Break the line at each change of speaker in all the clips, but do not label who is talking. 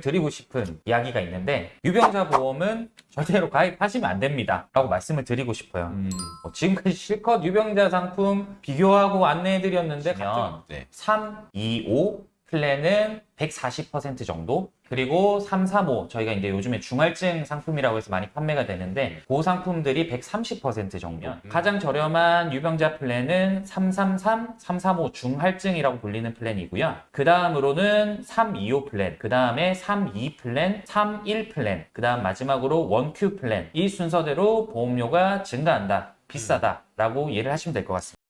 드리고 싶은 이야기가 있는데 유병자 보험은 절대로 가입하시면 안 됩니다 라고 말씀을 드리고 싶어요
음.
뭐 지금까지 실컷 유병자 상품 비교하고 안내해 드렸는데 면
네.
3, 2, 5 플랜은 140% 정도 그리고 3, 3, 5 저희가 이제 요즘에 중할증 상품이라고 해서 많이 판매가 되는데 그 상품들이 130% 정도면
음.
가장 저렴한 유병자 플랜은 333, 335 중할증이라고 불리는 플랜이고요. 그 다음으로는 325 플랜, 그 다음에 32 플랜, 31 플랜, 그 다음 마지막으로 1Q 플랜 이 순서대로 보험료가 증가한다, 비싸다 라고 이해를 하시면 될 것 같습니다.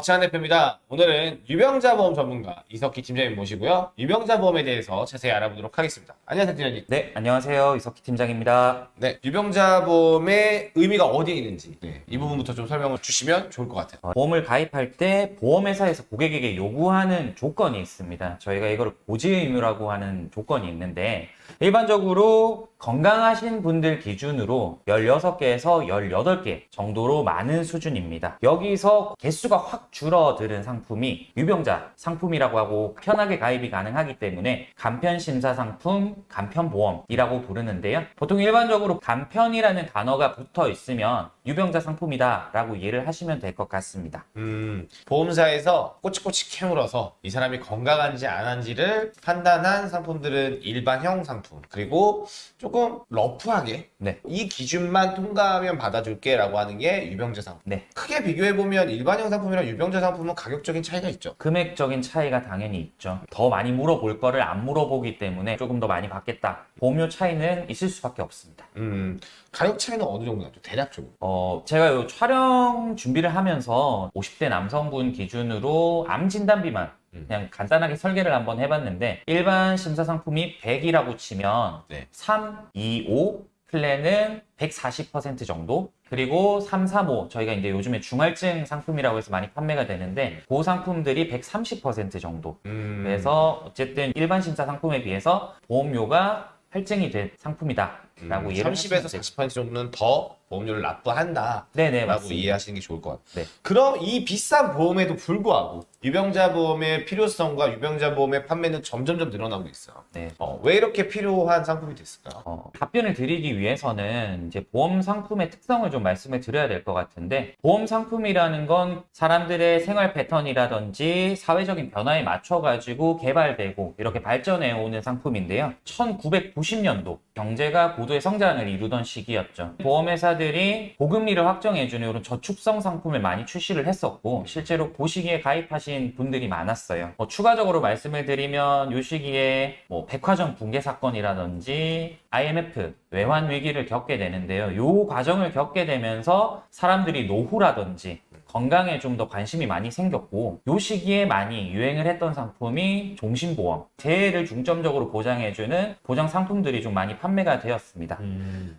박찬 대표입니다. 오늘은 유병자 보험 전문가 이석기 팀장님 모시고요. 유병자 보험에 대해서 자세히 알아보도록 하겠습니다. 안녕하세요, 팀장님.
네, 안녕하세요. 이석기 팀장입니다.
네, 유병자 보험의 의미가 어디에 있는지 네, 이 부분부터 좀 설명을 주시면 좋을 것 같아요.
어, 보험을 가입할 때 보험회사에서 고객에게 요구하는 조건이 있습니다. 저희가 이거를 고지 의무라고 하는 조건이 있는데 일반적으로 건강하신 분들 기준으로 16개에서 18개 정도로 많은 수준입니다. 여기서 개수가 확 줄어드는 상품이 유병자 상품이라고 하고 편하게 가입이 가능하기 때문에 간편심사 상품, 간편보험이라고 부르는데요. 보통 일반적으로 간편이라는 단어가 붙어 있으면 유병자 상품이다 라고 이해를 하시면 될 것 같습니다.
음, 보험사에서 꼬치꼬치 캐물어서 이 사람이 건강한지 안 한지를 판단한 상품들은 일반형 상품 그리고 조금 러프하게
네.
이 기준만 통과하면 받아줄게 라고 하는 게 유병자 상품
네.
크게 비교해보면 일반형 상품이랑 유병자 상품은 가격적인 차이가 있죠
금액적인 차이가 당연히 있죠. 더 많이 물어볼 거를 안 물어보기 때문에 조금 더 많이 받겠다. 보험료 차이는 있을 수밖에 없습니다.
음, 가격 차이는 어느 정도 나죠? 대략적으로
어, 제가 요 촬영 준비를 하면서 50대 남성분 기준으로 암 진단 비만
음.
그냥 간단하게 설계를 한번 해봤는데 일반 심사 상품이 100이라고 치면
네.
3, 2, 5 플랜은 140% 정도? 그리고 3, 3, 5 저희가 이제 요즘에 중할증 상품이라고 해서 많이 판매가 되는데 그 상품들이 130% 정도.
음,
그래서 어쨌든 일반 심사 상품에 비해서 보험료가 할증이 된 상품이다 라고 이해를
30에서
하시면
40% 정도는 더 보험료를 납부한다
네네
라고
맞습니다.
이해하시는 게 좋을 것 같아요.
네.
그럼 이 비싼 보험에도 불구하고 유병자 보험의 필요성과 유병자 보험의 판매는 점점점 늘어나고 있어요.
네.
어, 왜 이렇게 필요한 상품이 됐을까요?
어, 답변을 드리기 위해서는 이제 보험 상품의 특성을 좀 말씀을 드려야 될 것 같은데 보험 상품이라는 건 사람들의 생활 패턴이라든지 사회적인 변화에 맞춰 가지고 개발되고 이렇게 발전해 오는 상품인데요. 1990년도 경제가 고도 의 성장을 이루던 시기였죠. 보험회사들이 보금리를 확정해주는 이런 저축성 상품을 많이 출시를 했었고 실제로 그 시기에 가입하신 분들이 많았어요. 뭐 추가적으로 말씀을 드리면 이 시기에 뭐 백화점 붕괴 사건이라든지 IMF 외환 위기를 겪게 되는데요. 이 과정을 겪게 되면서 사람들이 노후라든지 건강에 좀 더 관심이 많이 생겼고 이 시기에 많이 유행을 했던 상품이 종신보험, 재해를 중점적으로 보장해주는 보장 상품들이 좀 많이 판매가 되었습니다.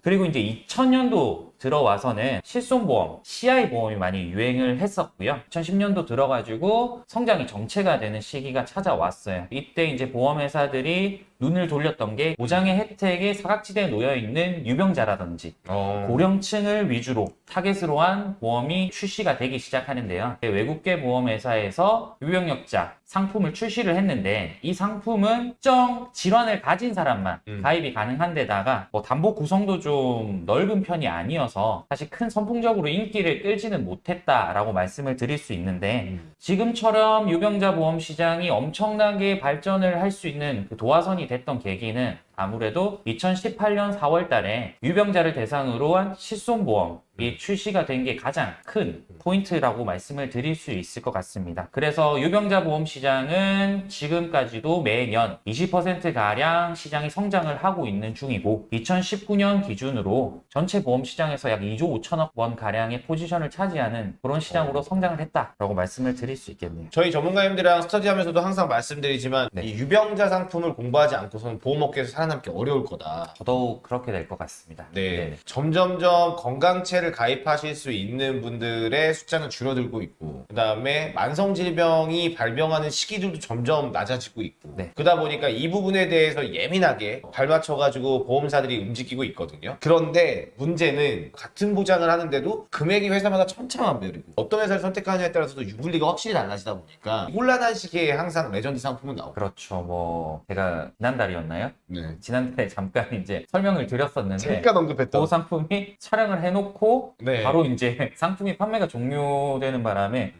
그리고 이제 2000년도 들어와서는 실손보험, CI 보험이 많이 유행을 했었고요. 2010년도 들어가지고 성장이 정체가 되는 시기가 찾아왔어요. 이때 이제 보험회사들이 눈을 돌렸던 게 보장의 혜택에 사각지대에 놓여 있는 유병자라든지
어,
고령층을 위주로 타겟으로 한 보험이 출시가 되기 시작하는데요. 외국계 보험회사에서 유병력자 상품을 출시를 했는데 이 상품은 특정 질환을 가진 사람만
음.
가입이 가능한 데다가 뭐 담보 구성도 좀 넓은 편이 아니어서 사실 큰 선풍적으로 인기를 끌지는 못했다라고 말씀을 드릴 수 있는데
음.
지금처럼 유병자 보험 시장이 엄청나게 발전을 할 수 있는 그 도화선이 됐던 계기는 아무래도 2018년 4월 달에 유병자를 대상으로 한 실손보험 이 출시가 된 게 가장 큰 포인트라고 말씀을 드릴 수 있을 것 같습니다. 그래서 유병자 보험 시장은 지금까지도 매년 20%가량 시장이 성장을 하고 있는 중이고 2019년 기준으로 전체 보험 시장에서 약 2조 5천억 원 가량의 포지션을 차지하는 그런 시장으로 성장을 했다라고 말씀을 드릴 수 있겠네요.
저희 전문가님들이랑 스터디하면서도 항상 말씀드리지만
네.
이 유병자 상품을 공부하지 않고서는 보험업계에서 살아남기 어려울 거다.
더더욱 그렇게 될 것 같습니다.
네. 점점점 건강체를 가입하실 수 있는 분들의 숫자는 줄어들고 있고, 그 다음에 만성질병이 발병하는 시기들도 점점 낮아지고 있고,
네.
그러다 보니까 이 부분에 대해서 예민하게 발맞춰가지고 보험사들이 움직이고 있거든요. 그런데 문제는 같은 보장을 하는데도 금액이 회사마다 천차만별이고, 어떤 회사를 선택하느냐에 따라서도 유불리가 확실히 달라지다 보니까 혼란한 시기에 항상 레전드 상품은 나오고.
그렇죠. 뭐 제가 지난달이었나요?
네.
지난달에 잠깐 이제 설명을 드렸었는데
잠깐 언급했던.
그 상품이 촬영을 해놓고
네.
바로 이제 상품이 판매가 종료되는 바람에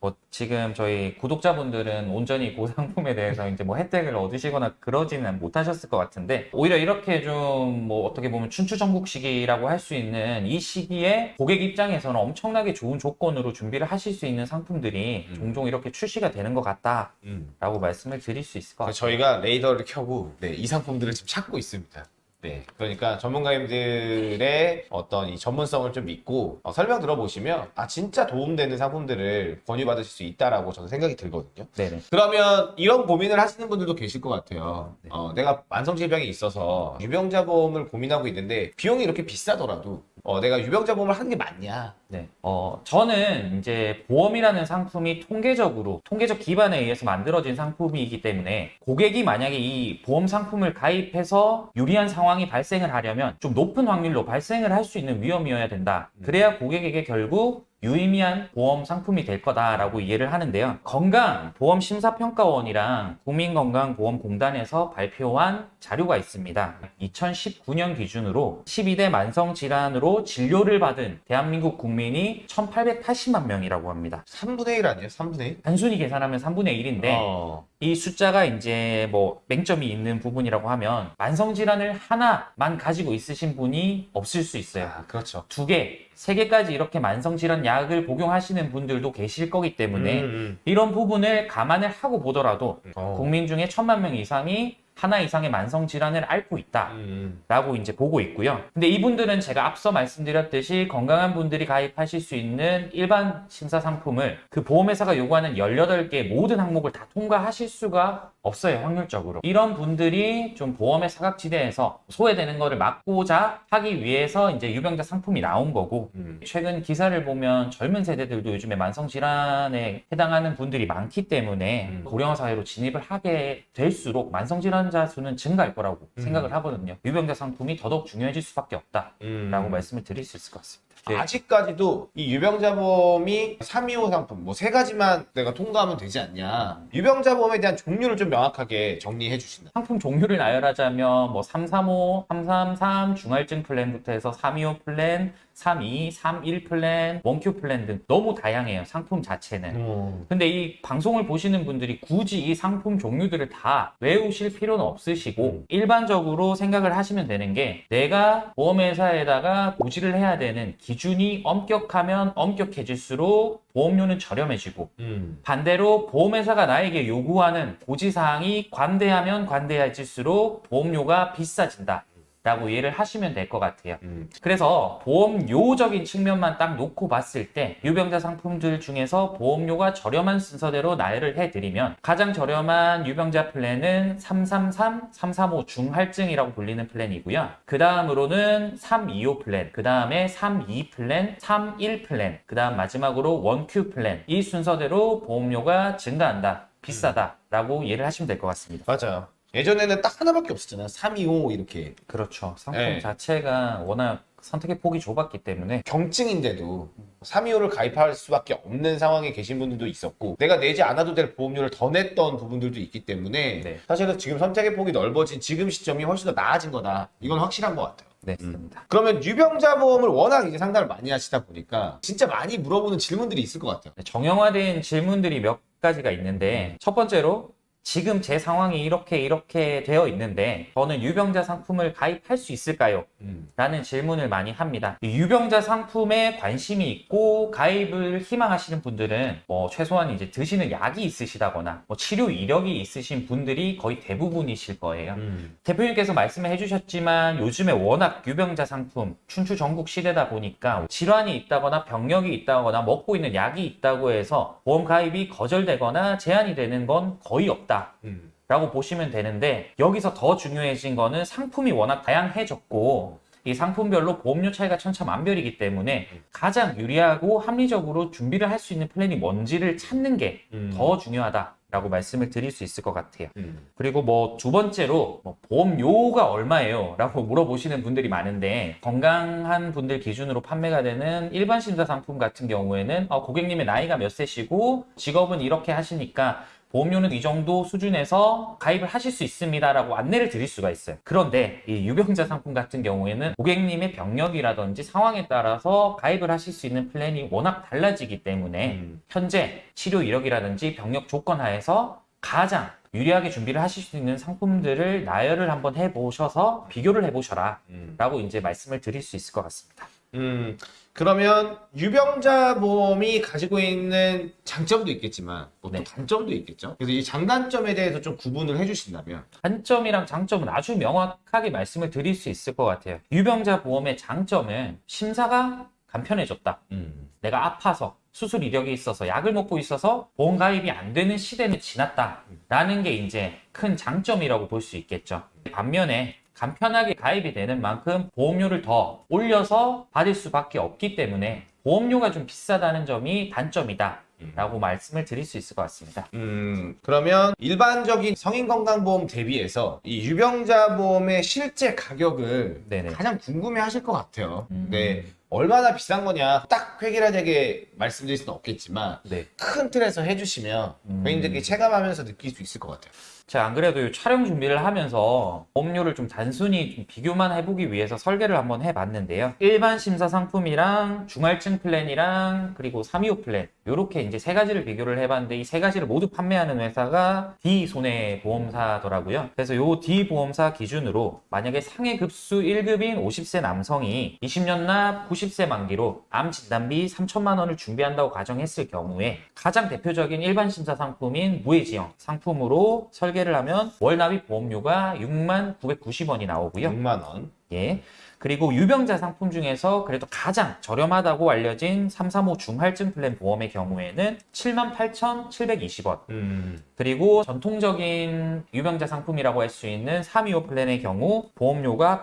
뭐 지금 저희 구독자분들은 온전히 그 상품에 대해서 이제 뭐 혜택을 얻으시거나 그러지는 못하셨을 것 같은데 오히려 이렇게 좀 뭐 어떻게 보면 춘추전국 시기라고 할 수 있는 이 시기에 고객 입장에서는 엄청나게 좋은 조건으로 준비를 하실 수 있는 상품들이
음.
종종 이렇게 출시가 되는 것 같다라고
음.
말씀을 드릴 수 있을 것 같아요.
저희가 레이더를 켜고 네, 이 상품들을 지금 찾고 있습니다. 네, 그러니까 전문가님들의 어떤 이 전문성을 좀 믿고 어, 설명 들어보시면 아 진짜 도움되는 상품들을 권유받으실 수 있다라고 저는 생각이 들거든요.
네네.
그러면 이런 고민을 하시는 분들도 계실 것 같아요.
네.
어, 내가 만성질병이 있어서 유병자 보험을 고민하고 있는데 비용이 이렇게 비싸더라도 어, 내가 유병자 보험을 하는 게 맞냐?
네. 어, 저는 이제 보험이라는 상품이 통계적으로, 통계적 기반에 의해서 만들어진 상품이기 때문에 고객이 만약에 이 보험 상품을 가입해서 유리한 상황이 발생을 하려면 좀 높은 확률로 발생을 할 수 있는 위험이어야 된다. 그래야 고객에게 결국 유의미한 보험 상품이 될 거다라고 이해를 하는데요. 건강보험심사평가원이랑 국민건강보험공단에서 발표한 자료가 있습니다. 2019년 기준으로 12대 만성질환으로 진료를 받은 대한민국 국민이 1880만 명이라고 합니다.
3분의 1 아니에요? 3분의 1?
단순히 계산하면 3분의 1인데
어.
이 숫자가 이제 뭐 맹점이 있는 부분이라고 하면 만성질환을 하나만 가지고 있으신 분이 없을 수 있어요.
아, 그렇죠.
두 개, 세 개까지 이렇게 만성질환 약을 복용하시는 분들도 계실 거기 때문에
음, 음.
이런 부분을 감안을 하고 보더라도
어.
국민 중에 천만 명 이상이 하나 이상의 만성 질환을 앓고 있다.
음,
라고 이제 보고 있고요. 근데 이분들은 제가 앞서 말씀드렸듯이 건강한 분들이 가입하실 수 있는 일반 심사 상품을 그 보험회사가 요구하는 18개 모든 항목을 다 통과하실 수가 없어요, 확률적으로. 이런 분들이 좀 보험의 사각지대에서 소외되는 거를 막고자 하기 위해서 이제 유병자 상품이 나온 거고,
음.
최근 기사를 보면 젊은 세대들도 요즘에 만성 질환에 해당하는 분들이 많기 때문에
음.
고령화 사회로 진입을 하게 될수록 만성 질환 자 수는 증가할 거라고
음.
생각을 하거든요. 유병자 상품이 더더욱 중요해질 수밖에 없다라고
음.
말씀을 드릴 수 있을 것 같습니다. 네.
아직까지도 이 유병자보험이 325 상품 뭐 세 가지만 내가 통과하면 되지 않냐 유병자보험에 대한 종류를 좀 명확하게 정리해 주신다
상품 종류를 나열하자면 뭐 335, 333 중할증 플랜부터 해서 325 플랜, 32, 31 플랜, one Q 플랜 등 너무 다양해요. 상품 자체는.
음.
근데 이 방송을 보시는 분들이 굳이 이 상품 종류들을 다 외우실 필요는 없으시고
음.
일반적으로 생각을 하시면 되는 게 내가 보험회사에다가 고지를 해야 되는 기준이 엄격하면 엄격해질수록 보험료는 저렴해지고
음.
반대로 보험회사가 나에게 요구하는 고지사항이 관대하면 관대해질수록 보험료가 비싸진다. 라고 이해를 하시면 될 것 같아요.
음.
그래서 보험료적인 측면만 딱 놓고 봤을 때 유병자 상품들 중에서 보험료가 저렴한 순서대로 나열을 해드리면 가장 저렴한 유병자 플랜은 333, 335 중할증이라고 불리는 플랜이고요. 그 다음으로는 325 플랜, 그 다음에 32 플랜, 31 플랜, 그 다음 마지막으로 one Q 플랜 이 순서대로 보험료가 증가한다, 비싸다 라고 이해를 하시면 될 것 같습니다.
맞아요 예전에는 딱 하나밖에 없었잖아요 325 이렇게
그렇죠. 상품
네.
자체가 워낙 선택의 폭이 좁았기 때문에
경증인데도 325를 가입할 수밖에 없는 상황에 계신 분들도 있었고 내가 내지 않아도 될 보험료를 더 냈던 부분들도 있기 때문에
네.
사실은 지금 선택의 폭이 넓어진 지금 시점이 훨씬 더 나아진 거다 이건 확실한 것 같아요
네, 맞습니다.
그러면 유병자 보험을 워낙 이제 상담을 많이 하시다 보니까 진짜 많이 물어보는 질문들이 있을 것 같아요.
네, 정형화된 질문들이 몇 가지가 있는데 첫 번째로 지금 제 상황이 이렇게 이렇게 되어 있는데 저는 유병자 상품을 가입할 수 있을까요? 라는 질문을 많이 합니다. 이 유병자 상품에 관심이 있고 가입을 희망하시는 분들은 뭐 최소한 이제 드시는 약이 있으시다거나 뭐 치료 이력이 있으신 분들이 거의 대부분이실 거예요. 대표님께서 말씀을 해주셨지만 요즘에 워낙 유병자 상품 춘추 전국 시대다 보니까 질환이 있다거나 병력이 있다거나 먹고 있는 약이 있다고 해서 보험 가입이 거절되거나 제한이 되는 건 거의 없 다.
음.
라고 보시면 되는데 여기서 더 중요해진 거는 상품이 워낙 다양해졌고 이 상품별로 보험료 차이가 천차만별이기 때문에 가장 유리하고 합리적으로 준비를 할 수 있는 플랜이 뭔지를 찾는 게 더 중요하다 라고 말씀을 드릴 수 있을 것 같아요.
음.
그리고 뭐 두 번째로 뭐 보험료가 얼마예요? 라고 물어보시는 분들이 많은데 건강한 분들 기준으로 판매가 되는 일반 심사 상품 같은 경우에는 어, 고객님의 나이가 몇 세시고 직업은 이렇게 하시니까 보험료는 이 정도 수준에서 가입을 하실 수 있습니다라고 안내를 드릴 수가 있어요. 그런데 이 유병자 상품 같은 경우에는 고객님의 병력이라든지 상황에 따라서 가입을 하실 수 있는 플랜이 워낙 달라지기 때문에
음.
현재 치료 이력이라든지 병력 조건 하에서 가장 유리하게 준비를 하실 수 있는 상품들을 나열을 한번 해보셔서 비교를 해보셔라
음.
라고 이제 말씀을 드릴 수 있을 것 같습니다.
음, 그러면 유병자 보험이 가지고 있는 장점도 있겠지만 뭐 또
네.
단점도 있겠죠. 그래서 이 장단점에 대해서 좀 구분을 해주신다면.
단점이랑 장점은 아주 명확하게 말씀을 드릴 수 있을 것 같아요. 유병자 보험의 장점은 심사가 간편해졌다.
음.
내가 아파서 수술 이력이 있어서 약을 먹고 있어서 보험 가입이 안 되는 시대는 지났다라는 게 이제 큰 장점이라고 볼 수 있겠죠. 반면에 간편하게 가입이 되는 만큼 보험료를 더 올려서 받을 수밖에 없기 때문에 보험료가 좀 비싸다는 점이 단점이다 라고 말씀을 드릴 수 있을 것 같습니다.
음, 그러면 일반적인 성인 건강보험 대비해서 이 유병자 보험의 실제 가격을
네네.
가장 궁금해 하실 것 같아요.
음.
네. 얼마나 비싼 거냐 딱 획일화되게 말씀드릴 수는 없겠지만
네.
큰 틀에서 해주시면
음.
고객님들끼리 체감하면서 느낄 수 있을 것 같아요.
제가 안 그래도 이 촬영 준비를 하면서 보험료를 좀 단순히 좀 비교만 해보기 위해서 설계를 한번 해봤는데요. 일반 심사 상품이랑 중할증 플랜이랑 그리고 325 플랜 이렇게 이제 세 가지를 비교를 해봤는데 이 세 가지를 모두 판매하는 회사가 D 손해보험사더라고요. 그래서 요 D 보험사 기준으로 만약에 상해 급수 1급인 50세 남성이 20년 납 90세 만기로 암 진단비 3천만 원을 준비한다고 가정했을 경우에 가장 대표적인 일반 심사 상품인 무해지형 상품으로 설계 를 하면 월 납입 보험료가 6만 990원이 나오고요.
6만 원.
예. 그리고 유병자 상품 중에서 그래도 가장 저렴하다고 알려진 335 중할증 플랜 보험의 경우에는 78,720원.
음.
그리고 전통적인 유병자 상품이라고 할 수 있는 325 플랜의 경우 보험료가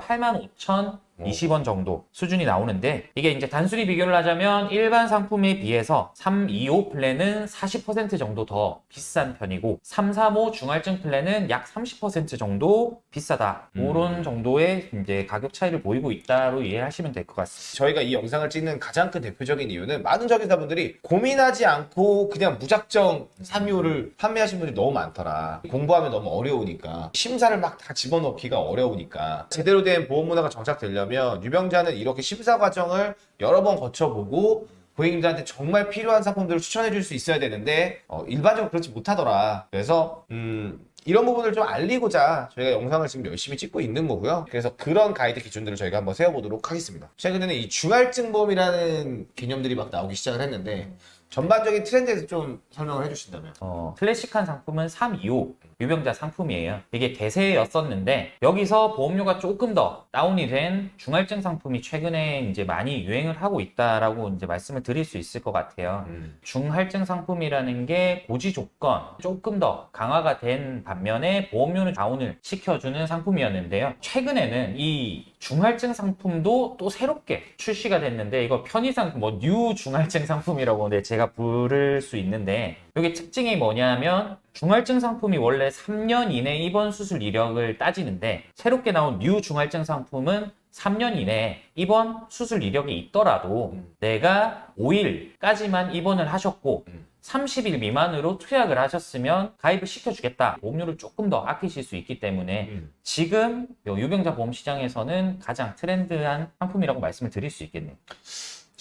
85,020원 정도 수준이 나오는데 이게 이제 단순히 비교를 하자면 일반 상품에 비해서 325 플랜은 40% 정도 더 비싼 편이고 335 중할증 플랜은 약 30% 정도 비싸다.
음.
그런 정도의 이제 가격 차이를 보이고 있다로 이해하시면 될 것 같습니다.
저희가 이 영상을 찍는 가장 큰 대표적인 이유는 많은 정의사분들이 고민하지 않고 그냥 무작정 325를 판매하신 분들이 너무 많더라. 공부하면 너무 어려우니까. 심사를 막 다 집어넣기가 어려우니까. 제대로 된 보험 문화가 정착되려면 유병자는 이렇게 심사 과정을 여러 번 거쳐보고 고객님들한테 정말 필요한 상품들을 추천해 줄 수 있어야 되는데 어, 일반적으로 그렇지 못하더라. 그래서 음, 이런 부분을 좀 알리고자 저희가 영상을 지금 열심히 찍고 있는 거고요. 그래서 그런 가이드 기준들을 저희가 한번 세워보도록 하겠습니다. 최근에는 이 중할증 보험이라는 개념들이 막 나오기 시작을 했는데 전반적인 트렌드에서 좀 설명을 해주신다면.
어, 클래식한 상품은 325 유병자 상품이에요. 이게 대세였었는데 여기서 보험료가 조금 더 다운이 된 중할증 상품이 최근에 이제 많이 유행을 하고 있다라고 이제 말씀을 드릴 수 있을 것 같아요.
음.
중할증 상품이라는 게 고지 조건 조금 더 강화가 된 반면에 보험료는 다운을 시켜주는 상품이었는데요. 최근에는 이 중할증 상품도 또 새롭게 출시가 됐는데 이거 편의상 뭐 뉴 중할증 상품이라고 네, 제가 부를 수 있는데 이게 특징이 뭐냐면 중할증 상품이 원래 3년 이내 입원 수술 이력을 따지는데 새롭게 나온 뉴 중할증 상품은 3년 이내에 입원 수술 이력이 있더라도
음.
내가 5일까지만 입원을 하셨고
음.
30일 미만으로 투약을 하셨으면 가입을 시켜주겠다. 보험료를 조금 더 아끼실 수 있기 때문에
음.
지금 요 유병자 보험 시장에서는 가장 트렌드한 상품이라고 말씀을 드릴 수 있겠네요.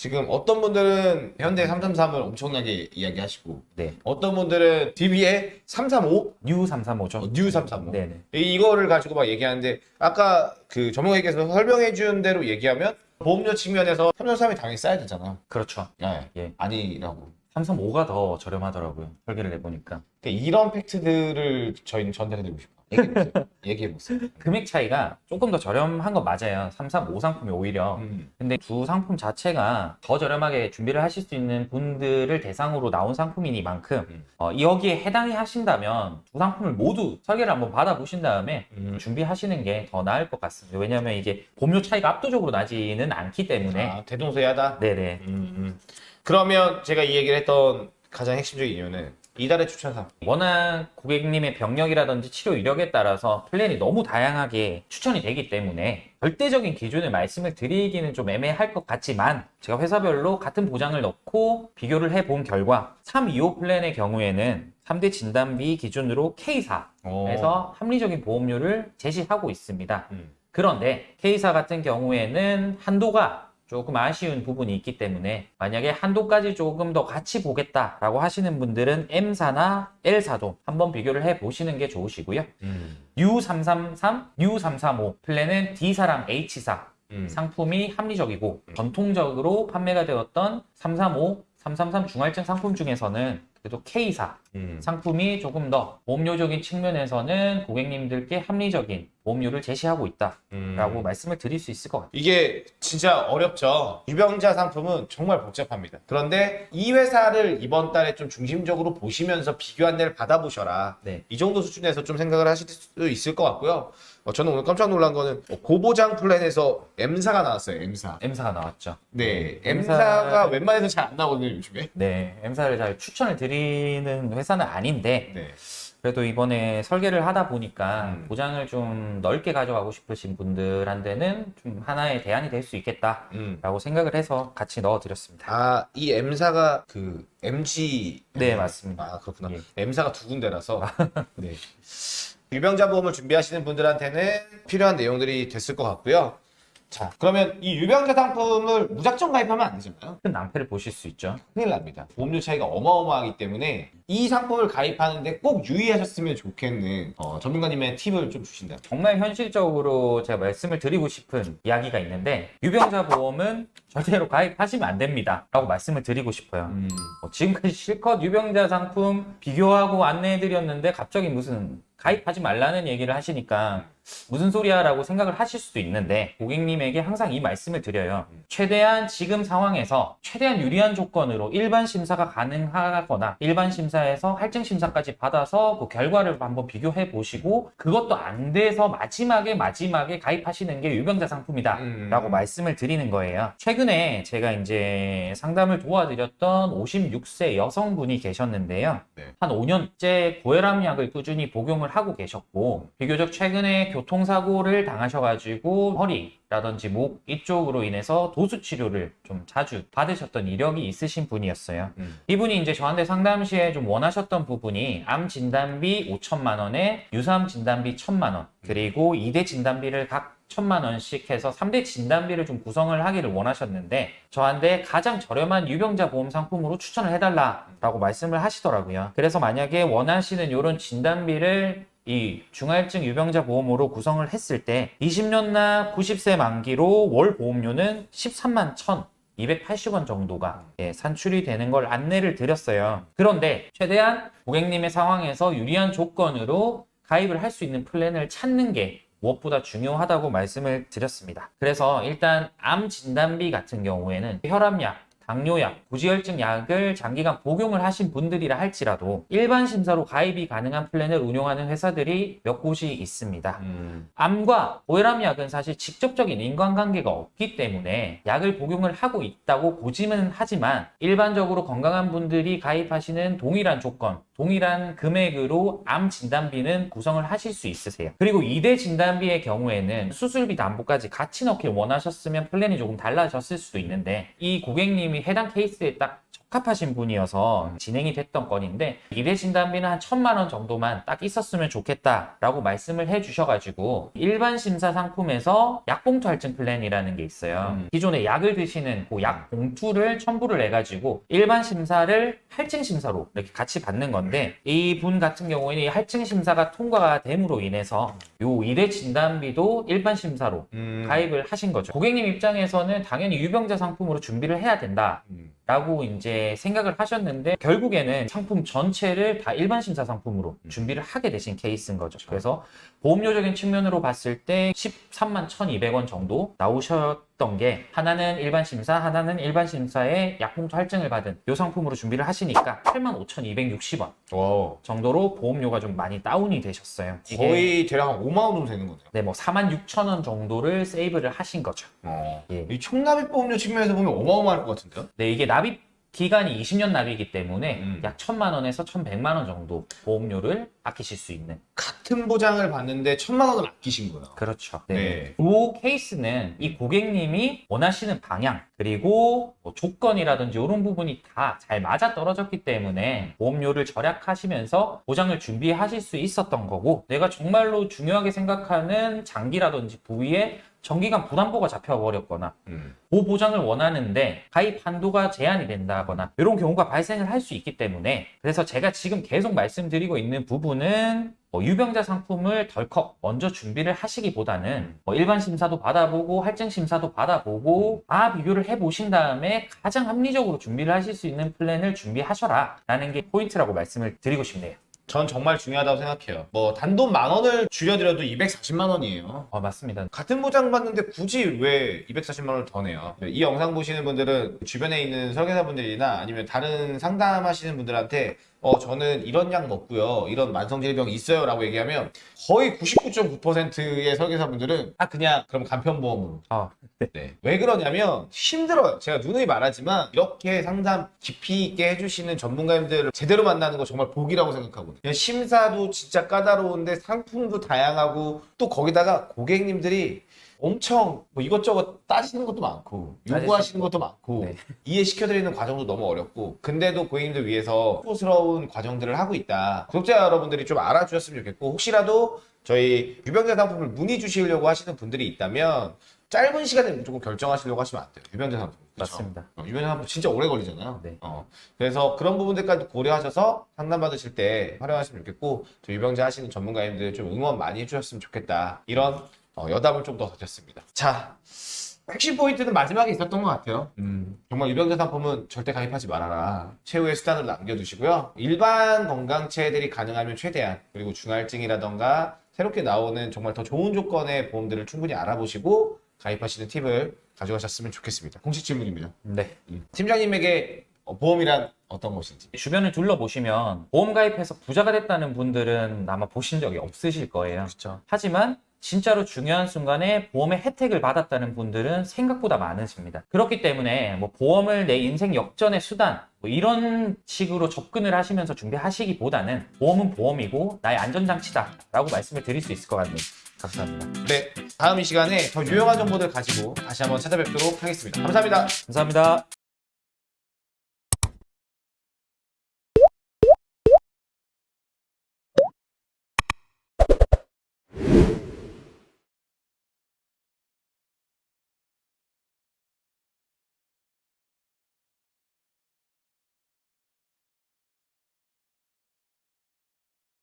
지금 어떤 분들은 현대 333을 엄청나게 이야기하시고
네.
어떤 분들은 DB에 335?
뉴 335죠.
어, 뉴 335.
네네.
이- 이거를 가지고 막 얘기하는데 아까 그 전문가님께서 설명해 준 대로 얘기하면 보험료 측면에서 333이 당연히 싸야 되잖아.
그렇죠.
네.
예.
아니라고.
335가 더 저렴하더라고요. 설계를 해보니까.
그러니까 이런 팩트들을 저희는 전달해 드리고 싶어요. 얘기해보세요. 얘기해보세요.
금액 차이가 조금 더 저렴한 건 맞아요. 3, 3, 5 상품이 오히려.
음.
근데 두 상품 자체가 더 저렴하게 준비를 하실 수 있는 분들을 대상으로 나온 상품이니만큼
음.
어, 여기에 해당이 하신다면 두 상품을 모두 설계를 한번 받아보신 다음에
음.
준비하시는 게 더 나을 것 같습니다. 왜냐하면 이게 보험료 차이가 압도적으로 나지는 않기 때문에
아, 대동소이하다.
네네
음, 음. 그러면 제가 이 얘기를 했던 가장 핵심적인 이유는 이달의 추천 상품.
워낙 고객님의 병력이라든지 치료 이력에 따라서 플랜이 너무 다양하게 추천이 되기 때문에 절대적인 기준을 말씀을 드리기는 좀 애매할 것 같지만 제가 회사별로 같은 보장을 넣고 비교를 해본 결과 325 플랜의 경우에는 3대 진단비 기준으로 K사에서 합리적인 보험료를 제시하고 있습니다.
음.
그런데 K사 같은 경우에는 한도가 조금 아쉬운 부분이 있기 때문에 만약에 한도까지 조금 더 같이 보겠다라고 하시는 분들은 M사나 L사도 한번 비교를 해 보시는 게 좋으시고요.
음.
U333, U335 플랜은 D사랑 H사
음.
상품이 합리적이고 전통적으로 판매가 되었던 335, 333 중할증 상품 중에서는 그래도 K사
음.
상품이 조금 더 보험료적인 측면에서는 고객님들께 합리적인 보험료를 제시하고 있다라고
음.
말씀을 드릴 수 있을 것 같아요.
이게 진짜 어렵죠. 유병자 상품은 정말 복잡합니다. 그런데 이 회사를 이번 달에 좀 중심적으로 보시면서 비교 안내를 받아보셔라.
네.
이 정도 수준에서 좀 생각을 하실 수 있을 것 같고요. 어, 저는 오늘 깜짝 놀란 거는 고보장 플랜에서 M사가 나왔어요. M사.
M사가 나왔죠.
네,
M사
M사가 웬만해서 잘 안 나오거든요, 요즘에.
네, M사를 잘 추천을 드리는 회사는 아닌데
네.
그래도 이번에 설계를 하다 보니까
음.
보장을 좀 넓게 가져가고 싶으신 분들한테는 좀 하나의 대안이 될 수 있겠다라고
음.
생각을 해서 같이 넣어드렸습니다.
아, 이 M사가 그 MG.
네, 맞습니다.
아, 그렇구나.
예.
M사가 두 군데라서. 네. 유병자 보험을 준비하시는 분들한테는 필요한 내용들이 됐을 것 같고요. 자, 그러면 이 유병자 상품을 무작정 가입하면 안 되잖아요.
큰 낭패를 보실 수 있죠.
큰일 납니다. 보험료 차이가 어마어마하기 때문에 이 상품을 가입하는데 꼭 유의하셨으면 좋겠는 어, 전문가님의 팁을 좀 주신다면.
정말 현실적으로 제가 말씀을 드리고 싶은 이야기가 있는데 유병자 보험은 절대로 가입하시면 안 됩니다. 라고 말씀을 드리고 싶어요.
음.
어, 지금까지 실컷 유병자 상품 비교하고 안내해 드렸는데 갑자기 무슨 가입하지 말라는 얘기를 하시니까 무슨 소리야 라고 생각을 하실 수도 있는데 고객님에게 항상 이 말씀을 드려요. 최대한 지금 상황에서 최대한 유리한 조건으로 일반 심사가 가능하거나 일반 심사에서 할증 심사까지 받아서 그 결과를 한번 비교해 보시고 그것도 안 돼서 마지막에 마지막에 가입하시는 게 유병자 상품이다
음.
라고 말씀을 드리는 거예요. 최근에 제가 이제 상담을 도와드렸던 56세 여성분이 계셨는데요.
네.
한 5년째 고혈압 약을 꾸준히 복용을 하고 계셨고 비교적 최근에 교통사고를 당하셔가지고 허리라든지 목 이쪽으로 인해서 도수 치료를 좀 자주 받으셨던 이력이 있으신 분이었어요.
음.
이분이 이제 저한테 상담 시에 좀 원하셨던 부분이 암 진단비 5천만 원에 유사암 진단비 1천만 원 그리고 2대 진단비를 각 천만 원씩 해서 3대 진단비를 좀 구성을 하기를 원하셨는데 저한테 가장 저렴한 유병자 보험 상품으로 추천을 해달라라고 말씀을 하시더라고요. 그래서 만약에 원하시는 이런 진단비를 이 중할증 유병자 보험으로 구성을 했을 때 20년나 90세 만기로 월 보험료는 13만 1천 280원 정도가 예, 산출이 되는 걸 안내를 드렸어요. 그런데 최대한 고객님의 상황에서 유리한 조건으로 가입을 할 수 있는 플랜을 찾는 게 무엇보다 중요하다고 말씀을 드렸습니다. 그래서 일단 암 진단비 같은 경우에는 혈압약, 당뇨약, 고지혈증 약을 장기간 복용을 하신 분들이라 할지라도 일반 심사로 가입이 가능한 플랜을 운용하는 회사들이 몇 곳이 있습니다.
음.
암과 고혈압 약은 사실 직접적인 인과관계가 없기 때문에 약을 복용을 하고 있다고 보지는 하지만 일반적으로 건강한 분들이 가입하시는 동일한 조건, 동일한 금액으로 암 진단비는 구성을 하실 수 있으세요. 그리고 2대 진단비의 경우에는 수술비 담보까지 같이 넣길 원하셨으면 플랜이 조금 달라졌을 수도 있는데 이 고객님이 해당 케이스에 딱 적합하신 분이어서 진행이 됐던 건인데 2대 진단비는 한 천만 원 정도만 딱 있었으면 좋겠다라고 말씀을 해주셔가지고 일반 심사 상품에서 약봉투 할증 플랜이라는 게 있어요.
음.
기존에 약을 드시는 그 약 봉투를 첨부를 해가지고 일반 심사를 할증 심사로 이렇게 같이 받는 건데 이 분 같은 경우에는 이 할증 심사가 통과가 됨으로 인해서 요 2대 진단비도 일반 심사로
음.
가입을 하신 거죠. 고객님 입장에서는 당연히 유병자 상품으로 준비를 해야 된다.
음.
라고 이제 생각을 하셨는데 결국에는 상품 전체를 다 일반 심사 상품으로 준비를 하게 되신 케이스인 거죠. 그래서 보험료적인 측면으로 봤을 때 13만 1,200원 정도 나오셨 던 게 하나는 일반 심사, 하나는 일반 심사에 약봉투 할증을 받은 이 상품으로 준비를 하시니까 8만 5,260원
와,
정도로 보험료가 좀 많이 다운이 되셨어요.
거의 대략 한 5만 원 정도 되는 거네요.
네, 뭐 4만 6천 원 정도를 세이브를 하신 거죠.
어.
예.
이 총납입 보험료 측면에서 보면 어마어마할 것 같은데요?
네, 이게 납입 기간이 20년 납이기 때문에
음.
약 1천만 원에서 1,100만 원 정도 보험료를 아끼실 수 있는
같은 보장을 받는데 천만 원을 아끼신 거예요.
그렇죠.
네.
이 케이스는 이 고객님이 원하시는 방향 그리고 뭐 조건이라든지 이런 부분이 다 잘 맞아 떨어졌기 때문에 보험료를 절약하시면서 보장을 준비하실 수 있었던 거고 내가 정말로 중요하게 생각하는 장기라든지 부위에 정기간 부담보가 잡혀버렸거나
음.
보호 보장을 원하는데 가입 한도가 제한이 된다거나 이런 경우가 발생을 할 수 있기 때문에 그래서 제가 지금 계속 말씀드리고 있는 부분은 뭐 유병자 상품을 덜컥 먼저 준비를 하시기보다는 뭐 일반 심사도 받아보고 할증 심사도 받아보고 다 비교를 해보신 다음에 가장 합리적으로 준비를 하실 수 있는 플랜을 준비하셔라 라는 게 포인트라고 말씀을 드리고 싶네요.
전 정말 중요하다고 생각해요. 뭐 단돈 만 원을 줄여드려도 240만 원이에요.
어, 맞습니다.
같은 보장 받는데 굳이 왜 240만 원을 더 내요? 이 영상 보시는 분들은 주변에 있는 설계사분들이나 아니면 다른 상담하시는 분들한테 어 저는 이런 약 먹고요 이런 만성질병 있어요 라고 얘기하면 거의 99.9%의 설계사분들은 아 그냥 그럼 간편보험으로
아,
네. 왜 그러냐면 힘들어요. 제가 누누이 말하지만 이렇게 상담 깊이 있게 해주시는 전문가님들을 제대로 만나는 거 정말 복이라고 생각하거든요. 심사도 진짜 까다로운데 상품도 다양하고 또 거기다가 고객님들이 엄청 뭐 이것저것 따지는 것도 많고 요구하시는 것도 많고
네.
이해시켜드리는 과정도 너무 어렵고 근데도 고객님들 위해서 후스러운 과정들을 하고 있다. 구독자 여러분들이 좀 알아주셨으면 좋겠고 혹시라도 저희 유병자 상품을 문의 주시려고 하시는 분들이 있다면 짧은 시간에 무조건 결정하시려고 하시면 안 돼요. 유병자 상품. 그쵸?
맞습니다.
어, 유병자 상품 진짜 오래 걸리잖아요.
네.
어, 그래서 그런 부분들까지 고려하셔서 상담 받으실 때 활용하시면 좋겠고 저 유병자 하시는 전문가님들 좀 응원 많이 해주셨으면 좋겠다. 이런 어, 여담을 좀 더 던졌습니다. 자, 핵심 포인트는 마지막에 있었던 것 같아요. 음, 정말 유병자 상품은 절대 가입하지 말아라. 최후의 수단으로 남겨두시고요. 일반 건강체들이 가능하면 최대한 그리고 중할증이라던가 새롭게 나오는 정말 더 좋은 조건의 보험들을 충분히 알아보시고 가입하시는 팁을 가져가셨으면 좋겠습니다. 공식 질문입니다.
네.
팀장님에게 어, 보험이란 어떤 것인지.
주변을 둘러보시면 보험 가입해서 부자가 됐다는 분들은 아마 보신 적이 없으실 거예요.
그렇죠.
하지만 진짜로 중요한 순간에 보험의 혜택을 받았다는 분들은 생각보다 많으십니다. 그렇기 때문에 뭐 보험을 내 인생 역전의 수단 뭐 이런 식으로 접근을 하시면서 준비하시기보다는 보험은 보험이고 나의 안전장치다 라고 말씀을 드릴 수 있을 것 같네요. 감사합니다.
네, 다음 이 시간에 더 유용한 정보들 가지고 다시 한번 찾아뵙도록 하겠습니다. 감사합니다.
감사합니다.